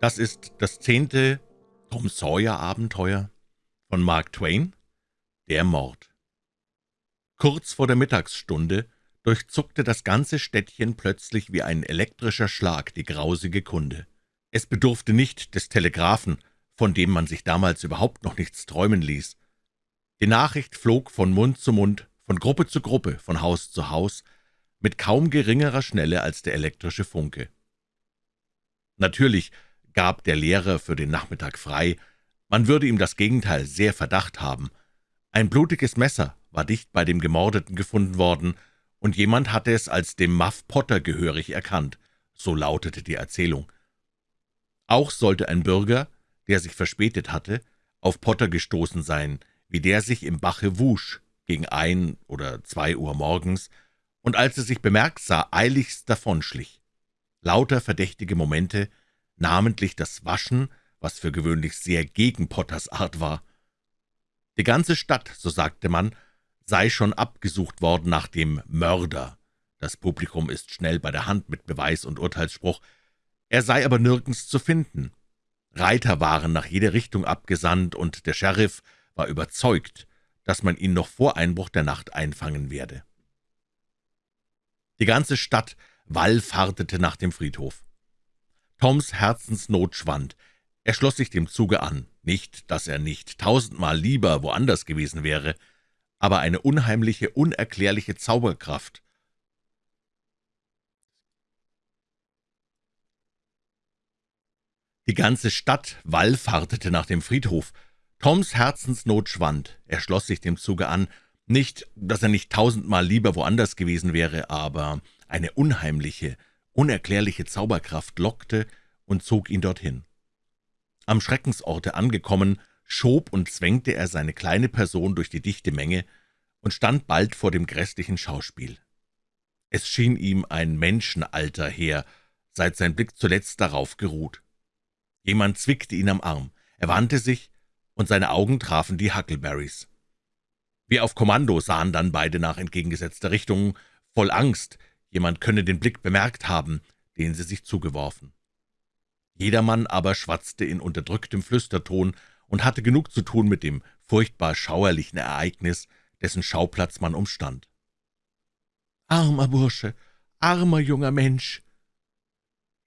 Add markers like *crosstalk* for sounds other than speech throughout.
Das ist das zehnte Tom Sawyer-Abenteuer von Mark Twain, Der Mord. Kurz vor der Mittagsstunde durchzuckte das ganze Städtchen plötzlich wie ein elektrischer Schlag die grausige Kunde. Es bedurfte nicht des Telegraphen, von dem man sich damals überhaupt noch nichts träumen ließ. Die Nachricht flog von Mund zu Mund, von Gruppe zu Gruppe, von Haus zu Haus, mit kaum geringerer Schnelle als der elektrische Funke. Natürlich gab der Lehrer für den Nachmittag frei, man würde ihm das Gegenteil sehr verdacht haben. Ein blutiges Messer war dicht bei dem Gemordeten gefunden worden, und jemand hatte es als dem Muff Potter gehörig erkannt, so lautete die Erzählung. Auch sollte ein Bürger, der sich verspätet hatte, auf Potter gestoßen sein, wie der sich im Bache wusch, gegen ein oder zwei Uhr morgens, und als er sich bemerkt sah, eiligst davonschlich. Lauter verdächtige Momente, namentlich das Waschen, was für gewöhnlich sehr gegen Potters Art war. Die ganze Stadt, so sagte man, sei schon abgesucht worden nach dem Mörder. Das Publikum ist schnell bei der Hand mit Beweis und Urteilsspruch. Er sei aber nirgends zu finden. Reiter waren nach jeder Richtung abgesandt, und der Sheriff war überzeugt, dass man ihn noch vor Einbruch der Nacht einfangen werde. Die ganze Stadt wallfahrtete nach dem Friedhof. Toms Herzensnot schwand. Er schloss sich dem Zuge an. Nicht, dass er nicht tausendmal lieber woanders gewesen wäre, aber eine unheimliche, unerklärliche Zauberkraft. Die ganze Stadt wallfahrtete nach dem Friedhof. Toms Herzensnot schwand. Er schloss sich dem Zuge an. Nicht, dass er nicht tausendmal lieber woanders gewesen wäre, aber eine unheimliche, unerklärliche Zauberkraft lockte und zog ihn dorthin. Am Schreckensorte angekommen, schob und zwängte er seine kleine Person durch die dichte Menge und stand bald vor dem grässlichen Schauspiel. Es schien ihm ein Menschenalter her, seit sein Blick zuletzt darauf geruht. Jemand zwickte ihn am Arm, er wandte sich, und seine Augen trafen die Huckleberrys. Wie auf Kommando sahen dann beide nach entgegengesetzter Richtung, voll Angst, Jemand könne den Blick bemerkt haben, den sie sich zugeworfen. Jedermann aber schwatzte in unterdrücktem Flüsterton und hatte genug zu tun mit dem furchtbar schauerlichen Ereignis, dessen Schauplatz man umstand. »Armer Bursche, armer junger Mensch!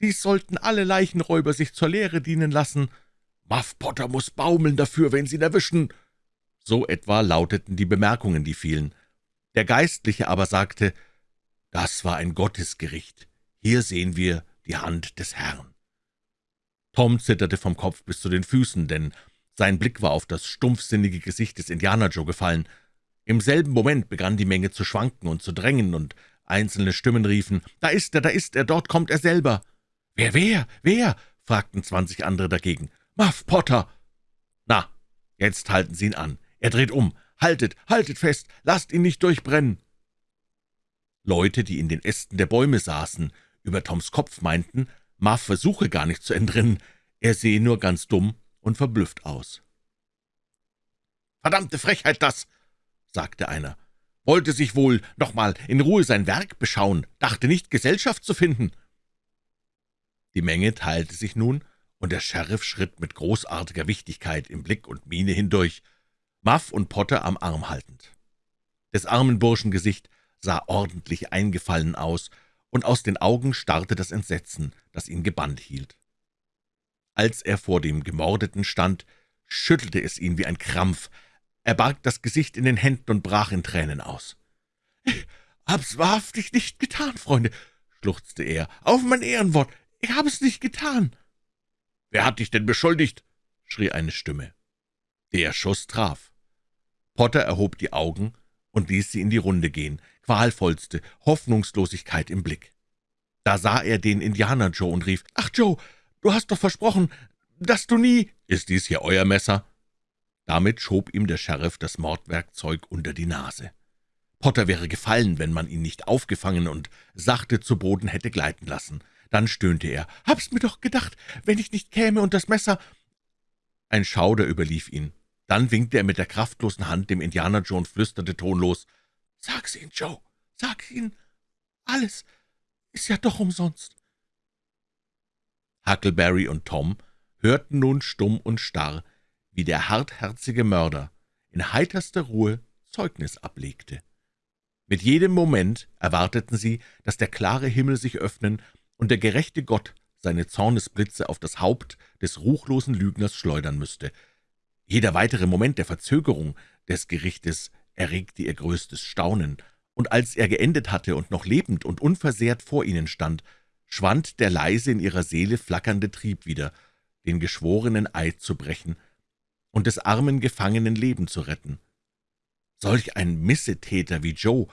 Dies sollten alle Leichenräuber sich zur Lehre dienen lassen. Muff Potter muss baumeln dafür, wenn sie ihn erwischen!« So etwa lauteten die Bemerkungen, die fielen. Der Geistliche aber sagte, das war ein Gottesgericht. Hier sehen wir die Hand des Herrn. Tom zitterte vom Kopf bis zu den Füßen, denn sein Blick war auf das stumpfsinnige Gesicht des Indianer Joe gefallen. Im selben Moment begann die Menge zu schwanken und zu drängen, und einzelne Stimmen riefen, »Da ist er, da ist er, dort kommt er selber!« »Wer, wer, wer?« fragten zwanzig andere dagegen. »Muff Potter!« »Na, jetzt halten Sie ihn an. Er dreht um. Haltet, haltet fest, lasst ihn nicht durchbrennen!« Leute, die in den Ästen der Bäume saßen, über Toms Kopf meinten, Muff versuche gar nicht zu entrinnen, er sehe nur ganz dumm und verblüfft aus. »Verdammte Frechheit das«, sagte einer, »wollte sich wohl noch mal in Ruhe sein Werk beschauen, dachte nicht, Gesellschaft zu finden.« Die Menge teilte sich nun, und der Sheriff schritt mit großartiger Wichtigkeit im Blick und Miene hindurch, Muff und Potter am Arm haltend. Des armen Burschen Gesicht sah ordentlich eingefallen aus, und aus den Augen starrte das Entsetzen, das ihn gebannt hielt. Als er vor dem Gemordeten stand, schüttelte es ihn wie ein Krampf. Er barg das Gesicht in den Händen und brach in Tränen aus. »Ich hab's wahrhaftig nicht getan, Freunde«, schluchzte er. »Auf mein Ehrenwort, ich habe es nicht getan.« »Wer hat dich denn beschuldigt?« schrie eine Stimme. Der Schuss traf. Potter erhob die Augen und ließ sie in die Runde gehen, qualvollste Hoffnungslosigkeit im Blick. Da sah er den Indianer Joe und rief, »Ach, Joe, du hast doch versprochen, dass du nie...« »Ist dies hier euer Messer?« Damit schob ihm der Sheriff das Mordwerkzeug unter die Nase. Potter wäre gefallen, wenn man ihn nicht aufgefangen und sachte zu Boden hätte gleiten lassen. Dann stöhnte er, »Hab's mir doch gedacht, wenn ich nicht käme und das Messer...« Ein Schauder überlief ihn. Dann winkte er mit der kraftlosen Hand dem Indianer Joe und flüsterte tonlos, »Sag's ihn, Joe, sag's ihn, alles ist ja doch umsonst.« Huckleberry und Tom hörten nun stumm und starr, wie der hartherzige Mörder in heiterster Ruhe Zeugnis ablegte. Mit jedem Moment erwarteten sie, dass der klare Himmel sich öffnen und der gerechte Gott seine Zornesblitze auf das Haupt des ruchlosen Lügners schleudern müsste. Jeder weitere Moment der Verzögerung des Gerichtes erregte ihr größtes Staunen, und als er geendet hatte und noch lebend und unversehrt vor ihnen stand, schwand der leise in ihrer Seele flackernde Trieb wieder, den geschworenen Eid zu brechen und des armen Gefangenen Leben zu retten. Solch ein Missetäter wie Joe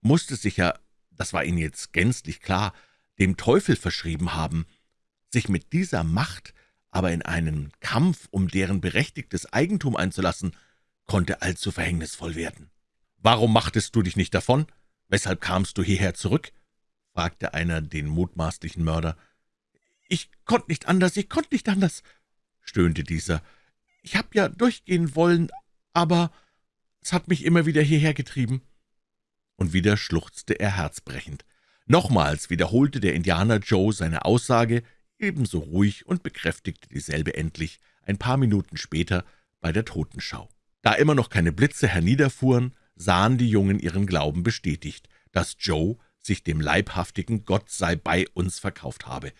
musste sich ja, das war ihnen jetzt gänzlich klar, dem Teufel verschrieben haben, sich mit dieser Macht aber in einen Kampf um deren berechtigtes Eigentum einzulassen, konnte allzu verhängnisvoll werden. »Warum machtest du dich nicht davon? Weshalb kamst du hierher zurück?« fragte einer den mutmaßlichen Mörder. »Ich konnte nicht anders, ich konnte nicht anders«, stöhnte dieser. »Ich hab ja durchgehen wollen, aber es hat mich immer wieder hierher getrieben.« Und wieder schluchzte er herzbrechend. Nochmals wiederholte der Indianer Joe seine Aussage, ebenso ruhig und bekräftigte dieselbe endlich ein paar Minuten später bei der Totenschau. Da immer noch keine Blitze herniederfuhren, sahen die Jungen ihren Glauben bestätigt, dass Joe sich dem leibhaftigen Gott sei bei uns verkauft habe.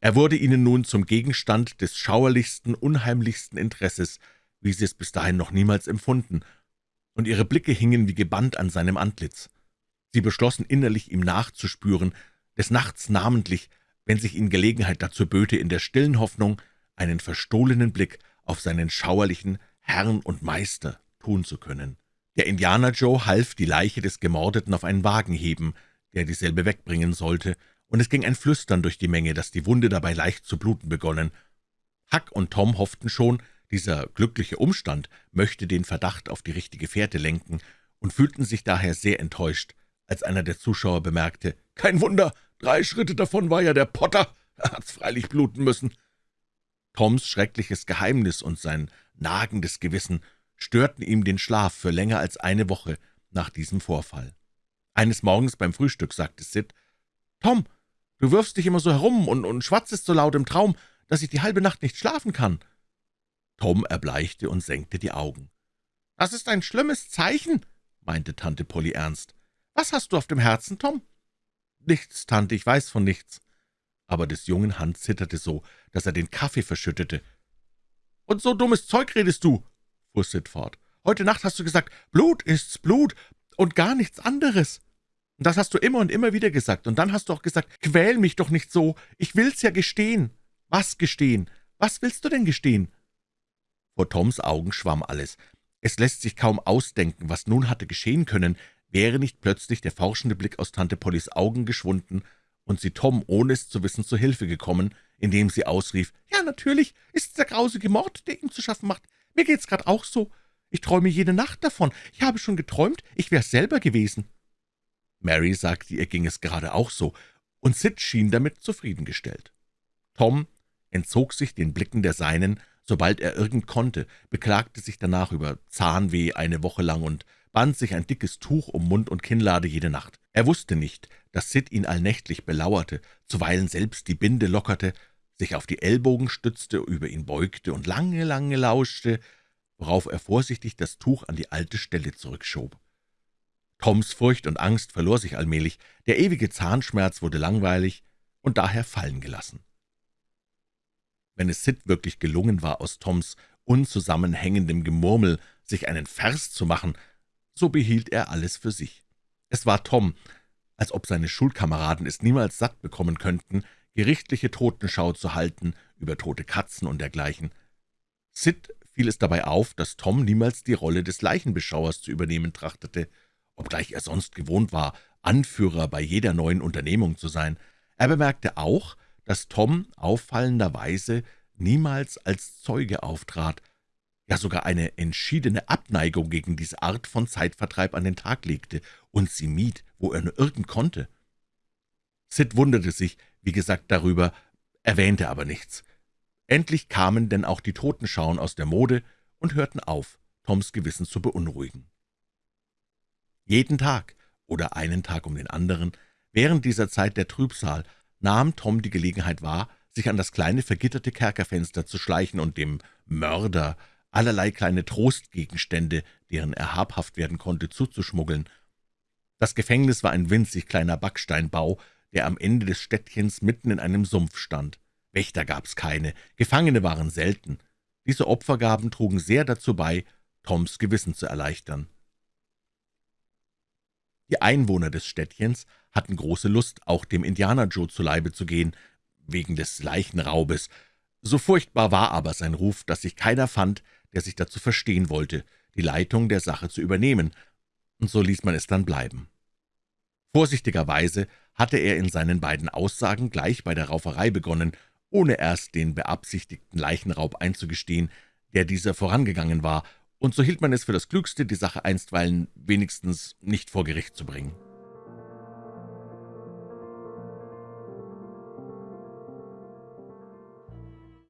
Er wurde ihnen nun zum Gegenstand des schauerlichsten, unheimlichsten Interesses, wie sie es bis dahin noch niemals empfunden, und ihre Blicke hingen wie gebannt an seinem Antlitz. Sie beschlossen innerlich, ihm nachzuspüren, des Nachts namentlich, wenn sich ihnen Gelegenheit dazu böte, in der stillen Hoffnung, einen verstohlenen Blick auf seinen schauerlichen Herrn und Meister tun zu können. Der Indianer Joe half, die Leiche des Gemordeten auf einen Wagen heben, der dieselbe wegbringen sollte, und es ging ein Flüstern durch die Menge, dass die Wunde dabei leicht zu bluten begonnen. Huck und Tom hofften schon, dieser glückliche Umstand möchte den Verdacht auf die richtige Fährte lenken und fühlten sich daher sehr enttäuscht, als einer der Zuschauer bemerkte, »Kein Wunder, Drei Schritte davon war ja der Potter. *laughs* Er hat's freilich bluten müssen.« Toms schreckliches Geheimnis und sein nagendes Gewissen störten ihm den Schlaf für länger als eine Woche nach diesem Vorfall. Eines Morgens beim Frühstück sagte Sid, »Tom, du wirfst dich immer so herum und, und schwatzest so laut im Traum, dass ich die halbe Nacht nicht schlafen kann.« Tom erbleichte und senkte die Augen. »Das ist ein schlimmes Zeichen«, meinte Tante Polly ernst. »Was hast du auf dem Herzen, Tom?« »Nichts, Tante, ich weiß von nichts.« Aber des jungen Hand zitterte so, dass er den Kaffee verschüttete. »Und so dummes Zeug redest du«, fuhr Sid fort. »Heute Nacht hast du gesagt, Blut ist's Blut und gar nichts anderes. Und das hast du immer und immer wieder gesagt. Und dann hast du auch gesagt, quäl mich doch nicht so, ich will's ja gestehen.« »Was gestehen? Was willst du denn gestehen?« Vor Toms Augen schwamm alles. Es lässt sich kaum ausdenken, was nun hatte geschehen können, wäre nicht plötzlich der forschende Blick aus Tante Pollys Augen geschwunden und sie Tom, ohne es zu wissen, zu Hilfe gekommen, indem sie ausrief, »Ja, natürlich ist es der grausige Mord, der ihm zu schaffen macht. Mir geht's gerade auch so. Ich träume jede Nacht davon. Ich habe schon geträumt, ich wäre selber gewesen.« Mary sagte, ihr ging es gerade auch so, und Sid schien damit zufriedengestellt. Tom entzog sich den Blicken der Seinen, sobald er irgend konnte, beklagte sich danach über Zahnweh eine Woche lang und band sich ein dickes Tuch um Mund und Kinnlade jede Nacht. Er wusste nicht, dass Sid ihn allnächtlich belauerte, zuweilen selbst die Binde lockerte, sich auf die Ellbogen stützte, über ihn beugte und lange, lange lauschte, worauf er vorsichtig das Tuch an die alte Stelle zurückschob. Toms Furcht und Angst verlor sich allmählich, der ewige Zahnschmerz wurde langweilig und daher fallen gelassen. Wenn es Sid wirklich gelungen war, aus Toms unzusammenhängendem Gemurmel sich einen Vers zu machen, so behielt er alles für sich. Es war Tom, als ob seine Schulkameraden es niemals satt bekommen könnten, gerichtliche Totenschau zu halten über tote Katzen und dergleichen. Sid fiel es dabei auf, dass Tom niemals die Rolle des Leichenbeschauers zu übernehmen trachtete, obgleich er sonst gewohnt war, Anführer bei jeder neuen Unternehmung zu sein. Er bemerkte auch, dass Tom auffallenderweise niemals als Zeuge auftrat, ja sogar eine entschiedene Abneigung gegen diese Art von Zeitvertreib an den Tag legte und sie mied, wo er nur irgend konnte. Sid wunderte sich, wie gesagt, darüber, erwähnte aber nichts. Endlich kamen denn auch die Totenschauen aus der Mode und hörten auf, Toms Gewissen zu beunruhigen. Jeden Tag oder einen Tag um den anderen, während dieser Zeit der Trübsal, nahm Tom die Gelegenheit wahr, sich an das kleine vergitterte Kerkerfenster zu schleichen und dem Mörder allerlei kleine Trostgegenstände, deren er habhaft werden konnte, zuzuschmuggeln. Das Gefängnis war ein winzig kleiner Backsteinbau, der am Ende des Städtchens mitten in einem Sumpf stand. Wächter gab's keine, Gefangene waren selten. Diese Opfergaben trugen sehr dazu bei, Toms Gewissen zu erleichtern. Die Einwohner des Städtchens hatten große Lust, auch dem Indianer Joe zu Leibe zu gehen, wegen des Leichenraubes. So furchtbar war aber sein Ruf, dass sich keiner fand, der sich dazu verstehen wollte, die Leitung der Sache zu übernehmen, und so ließ man es dann bleiben. Vorsichtigerweise hatte er in seinen beiden Aussagen gleich bei der Rauferei begonnen, ohne erst den beabsichtigten Leichenraub einzugestehen, der dieser vorangegangen war, und so hielt man es für das Klügste, die Sache einstweilen wenigstens nicht vor Gericht zu bringen.